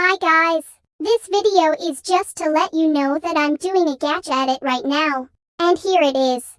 Hi guys. This video is just to let you know that I'm doing a gadget right now. And here it is.